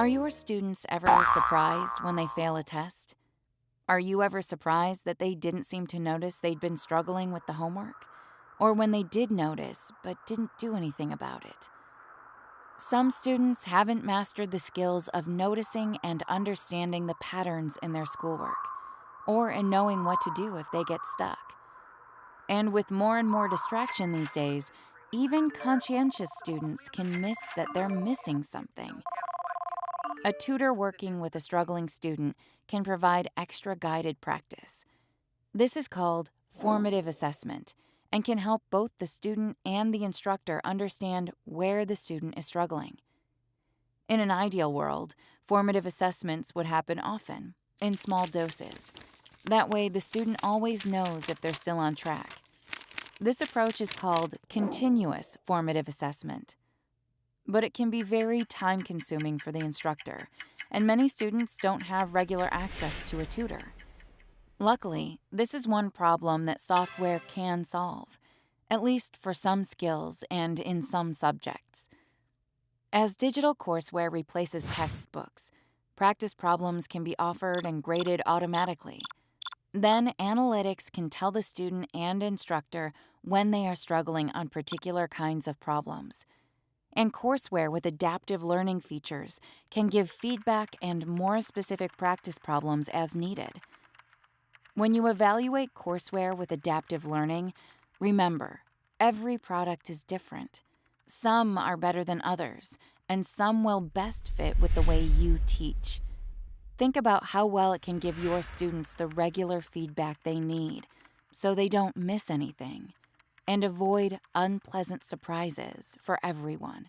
Are your students ever surprised when they fail a test? Are you ever surprised that they didn't seem to notice they'd been struggling with the homework? Or when they did notice but didn't do anything about it? Some students haven't mastered the skills of noticing and understanding the patterns in their schoolwork, or in knowing what to do if they get stuck. And with more and more distraction these days, even conscientious students can miss that they're missing something. A tutor working with a struggling student can provide extra guided practice. This is called formative assessment and can help both the student and the instructor understand where the student is struggling. In an ideal world, formative assessments would happen often, in small doses. That way, the student always knows if they're still on track. This approach is called continuous formative assessment but it can be very time consuming for the instructor, and many students don't have regular access to a tutor. Luckily, this is one problem that software can solve, at least for some skills and in some subjects. As digital courseware replaces textbooks, practice problems can be offered and graded automatically. Then, analytics can tell the student and instructor when they are struggling on particular kinds of problems and courseware with adaptive learning features can give feedback and more specific practice problems as needed. When you evaluate courseware with adaptive learning, remember every product is different. Some are better than others, and some will best fit with the way you teach. Think about how well it can give your students the regular feedback they need so they don't miss anything and avoid unpleasant surprises for everyone.